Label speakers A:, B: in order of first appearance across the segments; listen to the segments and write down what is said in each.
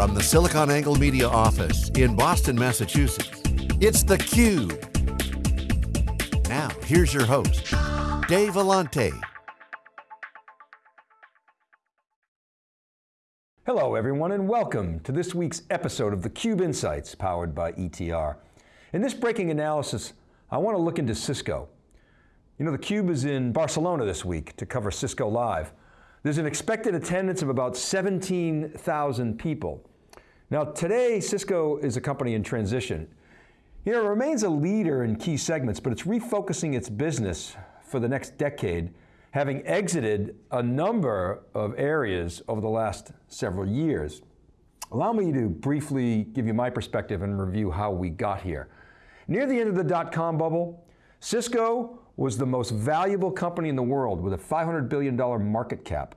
A: From the SiliconANGLE Media office in Boston, Massachusetts, it's theCUBE. Now, here's your host, Dave Vellante.
B: Hello everyone and welcome to this week's episode of theCUBE Insights powered by ETR. In this breaking analysis, I want to look into Cisco. You know, theCUBE is in Barcelona this week to cover Cisco Live. There's an expected attendance of about 17,000 people. Now today, Cisco is a company in transition. You know, it remains a leader in key segments, but it's refocusing its business for the next decade, having exited a number of areas over the last several years. Allow me to briefly give you my perspective and review how we got here. Near the end of the dot-com bubble, Cisco was the most valuable company in the world with a $500 billion market cap.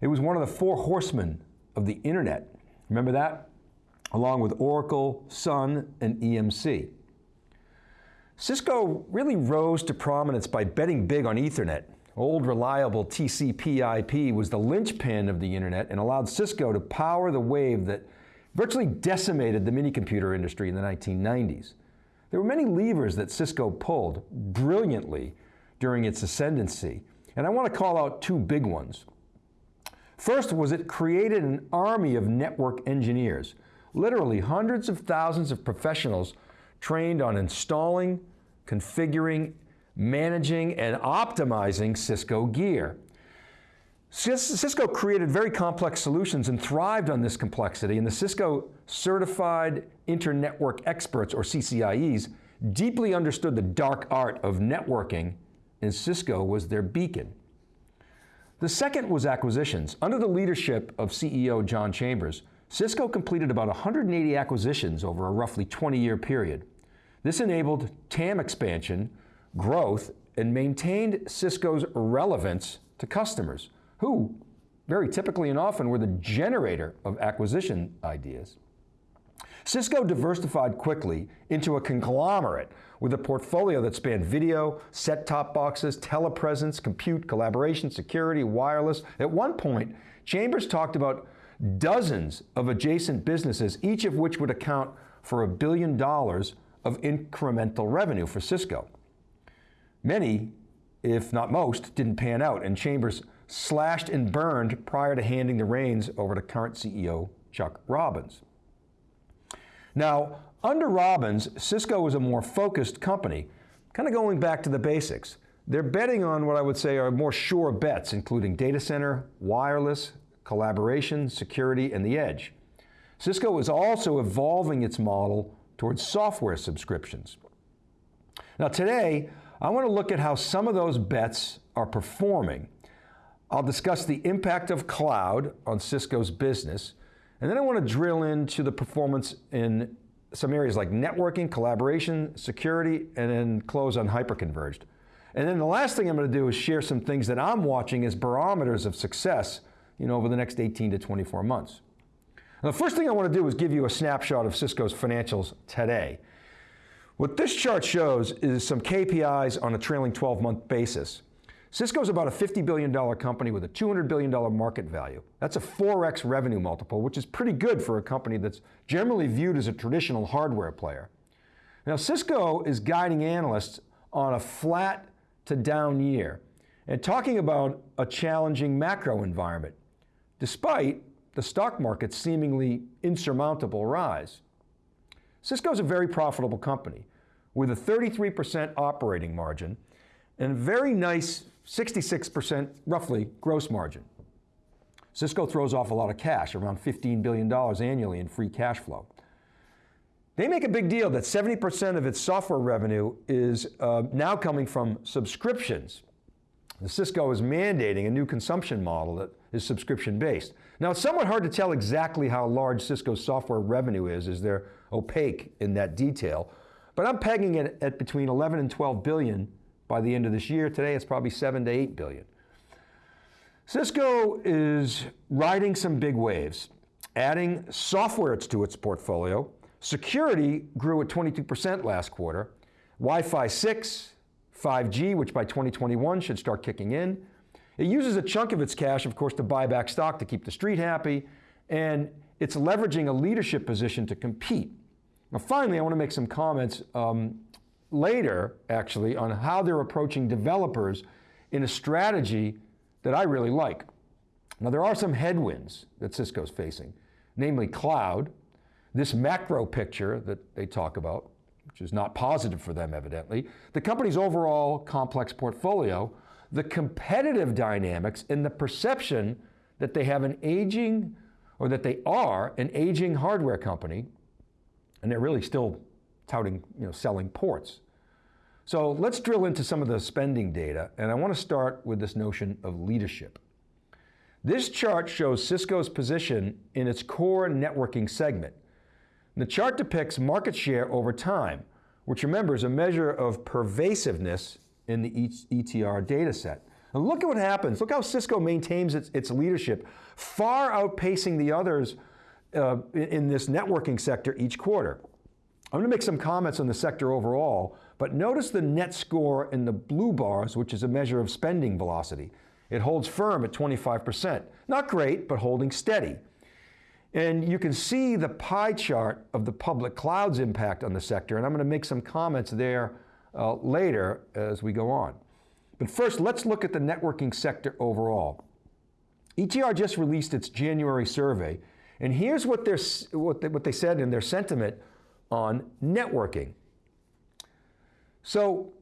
B: It was one of the four horsemen of the internet. Remember that? Along with Oracle, Sun, and EMC. Cisco really rose to prominence by betting big on Ethernet. Old reliable TCP IP was the linchpin of the internet and allowed Cisco to power the wave that virtually decimated the minicomputer industry in the 1990s. There were many levers that Cisco pulled brilliantly during its ascendancy, and I want to call out two big ones. First was it created an army of network engineers, literally hundreds of thousands of professionals trained on installing, configuring, managing, and optimizing Cisco gear. Cisco created very complex solutions and thrived on this complexity, and the Cisco Certified Internetwork Experts, or CCIEs, deeply understood the dark art of networking, and Cisco was their beacon. The second was acquisitions. Under the leadership of CEO John Chambers, Cisco completed about 180 acquisitions over a roughly 20-year period. This enabled TAM expansion, growth, and maintained Cisco's relevance to customers who, very typically and often, were the generator of acquisition ideas. Cisco diversified quickly into a conglomerate with a portfolio that spanned video, set-top boxes, telepresence, compute, collaboration, security, wireless. At one point, Chambers talked about dozens of adjacent businesses, each of which would account for a billion dollars of incremental revenue for Cisco. Many, if not most, didn't pan out, and Chambers slashed and burned prior to handing the reins over to current CEO Chuck Robbins. Now, under Robbins, Cisco is a more focused company, kind of going back to the basics. They're betting on what I would say are more sure bets, including data center, wireless, collaboration, security, and the edge. Cisco is also evolving its model towards software subscriptions. Now today, I want to look at how some of those bets are performing I'll discuss the impact of cloud on Cisco's business, and then I want to drill into the performance in some areas like networking, collaboration, security, and then close on hyperconverged. And then the last thing I'm going to do is share some things that I'm watching as barometers of success you know, over the next 18 to 24 months. Now, the first thing I want to do is give you a snapshot of Cisco's financials today. What this chart shows is some KPIs on a trailing 12 month basis. Cisco is about a $50 billion company with a $200 billion market value. That's a 4x revenue multiple, which is pretty good for a company that's generally viewed as a traditional hardware player. Now Cisco is guiding analysts on a flat to down year and talking about a challenging macro environment, despite the stock market's seemingly insurmountable rise. Cisco is a very profitable company with a 33% operating margin and a very nice 66% roughly gross margin. Cisco throws off a lot of cash, around $15 billion annually in free cash flow. They make a big deal that 70% of its software revenue is uh, now coming from subscriptions. Cisco is mandating a new consumption model that is subscription based. Now it's somewhat hard to tell exactly how large Cisco's software revenue is as they're opaque in that detail, but I'm pegging it at between 11 and 12 billion by the end of this year. Today it's probably seven to eight billion. Cisco is riding some big waves, adding software to its portfolio. Security grew at 22% last quarter. Wi-Fi 6, 5G, which by 2021 should start kicking in. It uses a chunk of its cash, of course, to buy back stock to keep the street happy, and it's leveraging a leadership position to compete. Now finally, I want to make some comments um, later, actually, on how they're approaching developers in a strategy that I really like. Now there are some headwinds that Cisco's facing, namely cloud, this macro picture that they talk about, which is not positive for them evidently, the company's overall complex portfolio, the competitive dynamics, and the perception that they have an aging, or that they are an aging hardware company, and they're really still touting, you know, selling ports. So let's drill into some of the spending data, and I want to start with this notion of leadership. This chart shows Cisco's position in its core networking segment. The chart depicts market share over time, which remember is a measure of pervasiveness in the ETR data set. And look at what happens. Look how Cisco maintains its, its leadership, far outpacing the others uh, in this networking sector each quarter. I'm going to make some comments on the sector overall, but notice the net score in the blue bars, which is a measure of spending velocity. It holds firm at 25%. Not great, but holding steady. And you can see the pie chart of the public cloud's impact on the sector, and I'm going to make some comments there uh, later as we go on. But first, let's look at the networking sector overall. ETR just released its January survey, and here's what, what, they, what they said in their sentiment on networking. So,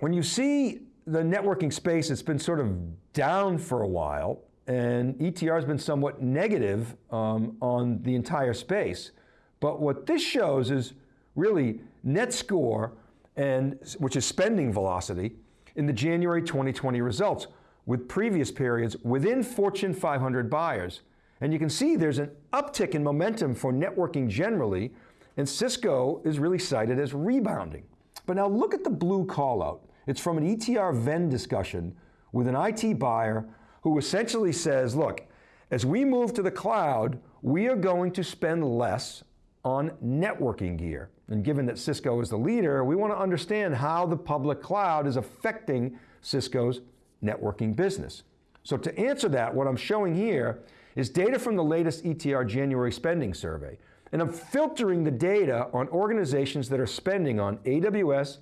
B: when you see the networking space, it's been sort of down for a while, and ETR has been somewhat negative um, on the entire space. But what this shows is really net score, and, which is spending velocity, in the January 2020 results with previous periods within Fortune 500 buyers. And you can see there's an uptick in momentum for networking generally, and Cisco is really cited as rebounding. But now look at the blue call out. It's from an ETR Venn discussion with an IT buyer who essentially says, look, as we move to the cloud, we are going to spend less on networking gear. And given that Cisco is the leader, we want to understand how the public cloud is affecting Cisco's networking business. So to answer that, what I'm showing here is data from the latest ETR January spending survey. And I'm filtering the data on organizations that are spending on AWS,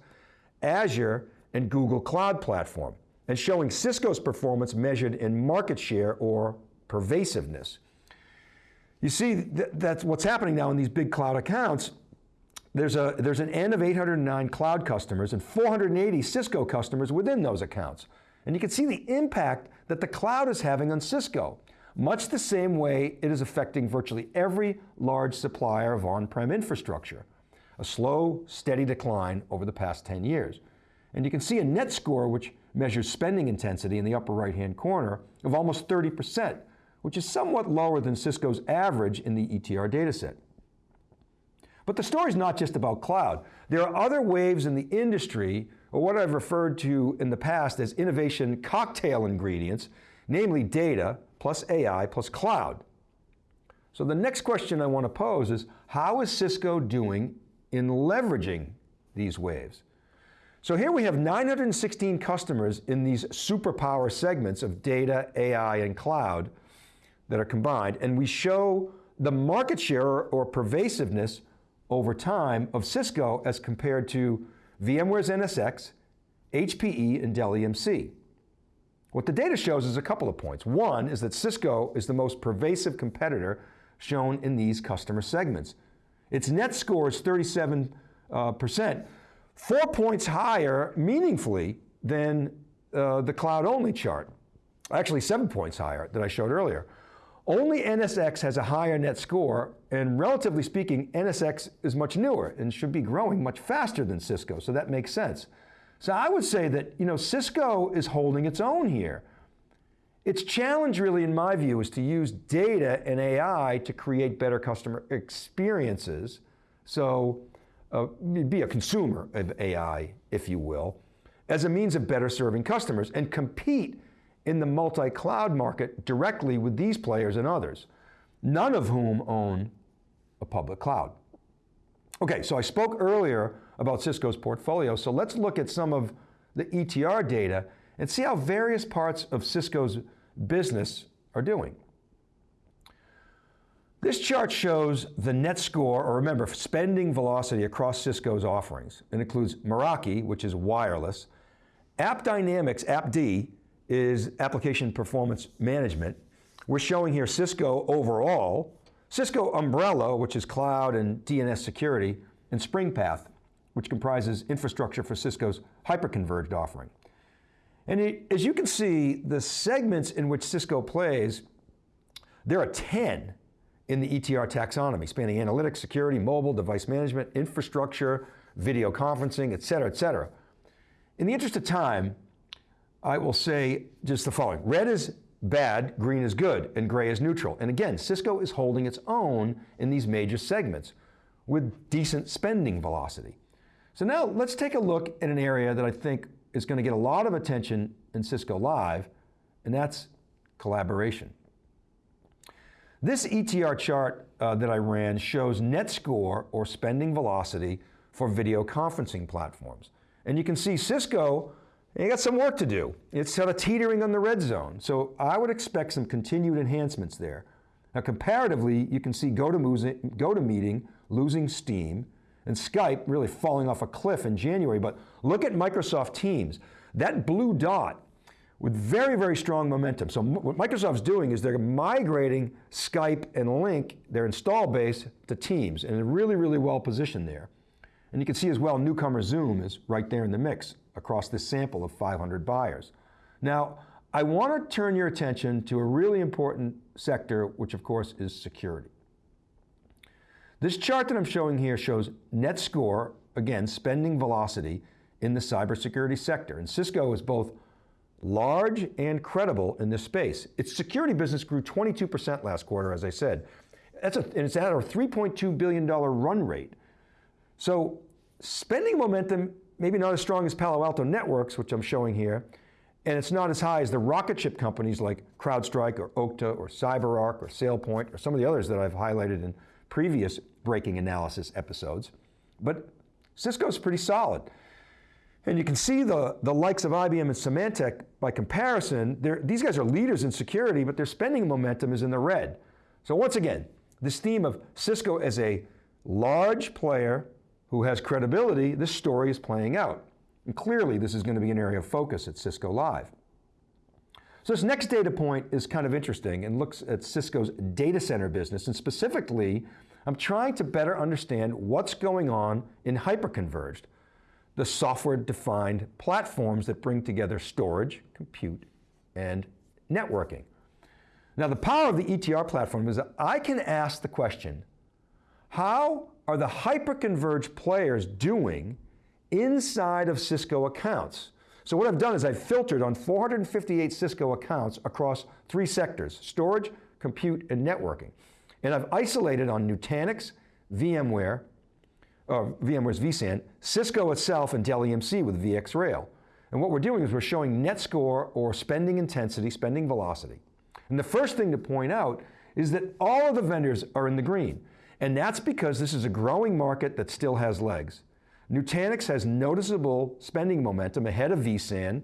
B: Azure, and Google Cloud Platform and showing Cisco's performance measured in market share or pervasiveness. You see, th that's what's happening now in these big cloud accounts. There's, a, there's an N of 809 cloud customers and 480 Cisco customers within those accounts. And you can see the impact that the cloud is having on Cisco, much the same way it is affecting virtually every large supplier of on-prem infrastructure. A slow, steady decline over the past 10 years. And you can see a net score which measures spending intensity in the upper right-hand corner of almost 30%, which is somewhat lower than Cisco's average in the ETR dataset. But the story is not just about cloud. There are other waves in the industry, or what I've referred to in the past as innovation cocktail ingredients, namely data plus AI plus cloud. So the next question I want to pose is, how is Cisco doing in leveraging these waves? So here we have 916 customers in these superpower segments of data, AI, and cloud that are combined, and we show the market share or pervasiveness over time of Cisco as compared to VMware's NSX, HPE, and Dell EMC. What the data shows is a couple of points. One is that Cisco is the most pervasive competitor shown in these customer segments. Its net score is 37%, uh, four points higher meaningfully than uh, the cloud-only chart. Actually, seven points higher that I showed earlier. Only NSX has a higher net score, and relatively speaking, NSX is much newer and should be growing much faster than Cisco, so that makes sense. So I would say that you know, Cisco is holding its own here. Its challenge really, in my view, is to use data and AI to create better customer experiences. So uh, be a consumer of AI, if you will, as a means of better serving customers and compete in the multi-cloud market directly with these players and others, none of whom own a public cloud. Okay, so I spoke earlier about Cisco's portfolio, so let's look at some of the ETR data and see how various parts of Cisco's business are doing. This chart shows the net score, or remember, spending velocity across Cisco's offerings. It includes Meraki, which is wireless, AppDynamics, AppD, is application performance management. We're showing here Cisco overall, Cisco Umbrella, which is cloud and DNS security, and SpringPath, which comprises infrastructure for Cisco's hyperconverged offering. And it, as you can see, the segments in which Cisco plays, there are 10 in the ETR taxonomy, spanning analytics, security, mobile, device management, infrastructure, video conferencing, et cetera, et cetera. In the interest of time, I will say just the following. Red is bad, green is good, and gray is neutral. And again, Cisco is holding its own in these major segments with decent spending velocity. So now let's take a look at an area that I think is going to get a lot of attention in Cisco Live, and that's collaboration. This ETR chart uh, that I ran shows net score or spending velocity for video conferencing platforms. And you can see Cisco, they got some work to do. It's sort of teetering on the red zone. So I would expect some continued enhancements there. Now comparatively, you can see GoToMeeting losing steam and Skype really falling off a cliff in January. But look at Microsoft Teams. That blue dot with very, very strong momentum. So what Microsoft's doing is they're migrating Skype and Lync, their install base, to Teams, and they're really, really well positioned there. And you can see as well, newcomer Zoom is right there in the mix across this sample of 500 buyers. Now, I want to turn your attention to a really important sector, which of course is security. This chart that I'm showing here shows net score, again, spending velocity in the cybersecurity sector. And Cisco is both large and credible in this space. Its security business grew 22% last quarter, as I said. That's a, and it's at a $3.2 billion run rate. So spending momentum, maybe not as strong as Palo Alto Networks, which I'm showing here, and it's not as high as the rocket ship companies like CrowdStrike or Okta or CyberArk or SailPoint or some of the others that I've highlighted in previous breaking analysis episodes. But Cisco's pretty solid. And you can see the, the likes of IBM and Symantec by comparison, these guys are leaders in security, but their spending momentum is in the red. So once again, this theme of Cisco as a large player who has credibility, this story is playing out. And clearly this is going to be an area of focus at Cisco Live. So this next data point is kind of interesting and looks at Cisco's data center business, and specifically, I'm trying to better understand what's going on in hyperconverged the software-defined platforms that bring together storage, compute, and networking. Now the power of the ETR platform is that I can ask the question, how are the hyperconverged players doing inside of Cisco accounts? So what I've done is I've filtered on 458 Cisco accounts across three sectors, storage, compute, and networking. And I've isolated on Nutanix, VMware, or VMware's vSAN, Cisco itself, and Dell EMC with VxRail. And what we're doing is we're showing net score or spending intensity, spending velocity. And the first thing to point out is that all of the vendors are in the green. And that's because this is a growing market that still has legs. Nutanix has noticeable spending momentum ahead of vSAN,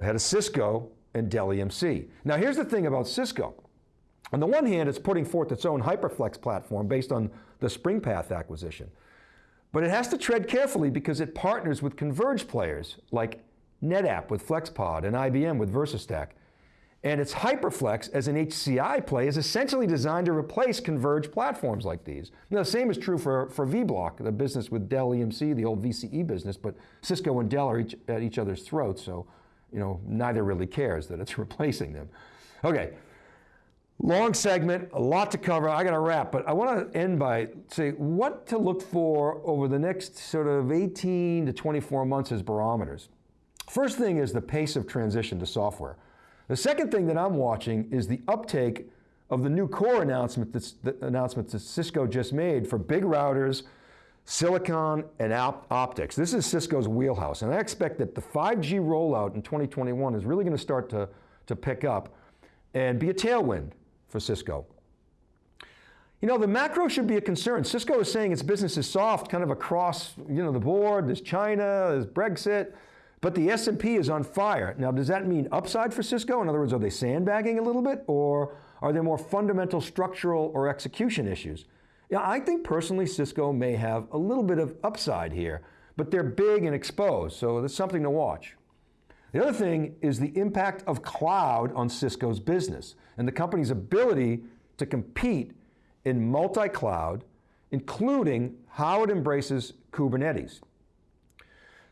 B: ahead of Cisco, and Dell EMC. Now here's the thing about Cisco. On the one hand, it's putting forth its own HyperFlex platform based on the SpringPath acquisition. But it has to tread carefully because it partners with converged players like NetApp with FlexPod and IBM with VersaStack. And its HyperFlex as an HCI play is essentially designed to replace converged platforms like these. Now, the same is true for, for vBlock, the business with Dell EMC, the old VCE business, but Cisco and Dell are each, at each other's throats, so you know, neither really cares that it's replacing them. Okay, Long segment, a lot to cover. I got to wrap, but I want to end by say what to look for over the next sort of 18 to 24 months as barometers. First thing is the pace of transition to software. The second thing that I'm watching is the uptake of the new core announcement that's, the announcements that Cisco just made for big routers, silicon, and op optics. This is Cisco's wheelhouse, and I expect that the 5G rollout in 2021 is really going to start to, to pick up and be a tailwind for Cisco. You know, the macro should be a concern. Cisco is saying its business is soft kind of across you know, the board. There's China, there's Brexit, but the S&P is on fire. Now, does that mean upside for Cisco? In other words, are they sandbagging a little bit? Or Are there more fundamental structural or execution issues? Yeah, I think personally Cisco may have a little bit of upside here, but they're big and exposed, so there's something to watch. The other thing is the impact of cloud on Cisco's business and the company's ability to compete in multi-cloud, including how it embraces Kubernetes.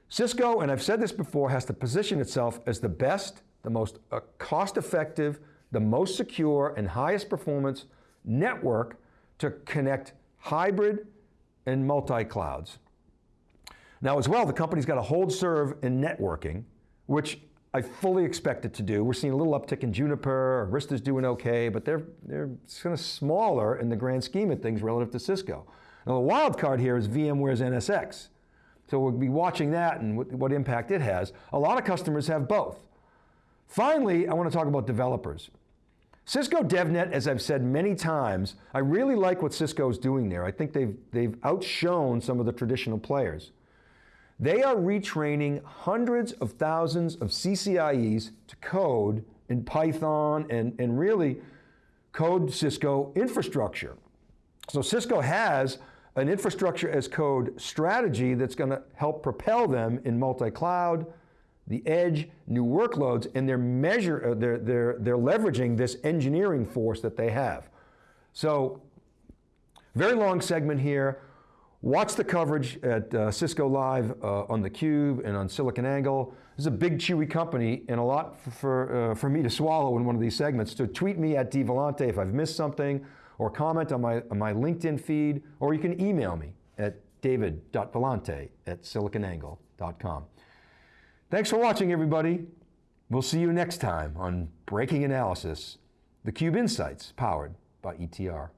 B: Cisco, and I've said this before, has to position itself as the best, the most uh, cost-effective, the most secure and highest performance network to connect hybrid and multi-clouds. Now as well, the company's got a hold serve in networking, which I fully expect it to do. We're seeing a little uptick in Juniper, Arista's doing okay, but they're, they're kind of smaller in the grand scheme of things relative to Cisco. Now the wild card here is VMware's NSX. So we'll be watching that and what, what impact it has. A lot of customers have both. Finally, I want to talk about developers. Cisco DevNet, as I've said many times, I really like what Cisco's doing there. I think they've, they've outshone some of the traditional players. They are retraining hundreds of thousands of CCIEs to code in Python and, and really code Cisco infrastructure. So Cisco has an infrastructure as code strategy that's going to help propel them in multi-cloud, the edge, new workloads, and they're, measure, uh, they're, they're, they're leveraging this engineering force that they have. So, very long segment here. Watch the coverage at uh, Cisco Live uh, on theCUBE and on SiliconANGLE. This is a big chewy company and a lot for, uh, for me to swallow in one of these segments. So tweet me at dvellante if I've missed something or comment on my, on my LinkedIn feed, or you can email me at david.vellante at siliconangle.com. Thanks for watching, everybody. We'll see you next time on Breaking Analysis, the Cube Insights powered by ETR.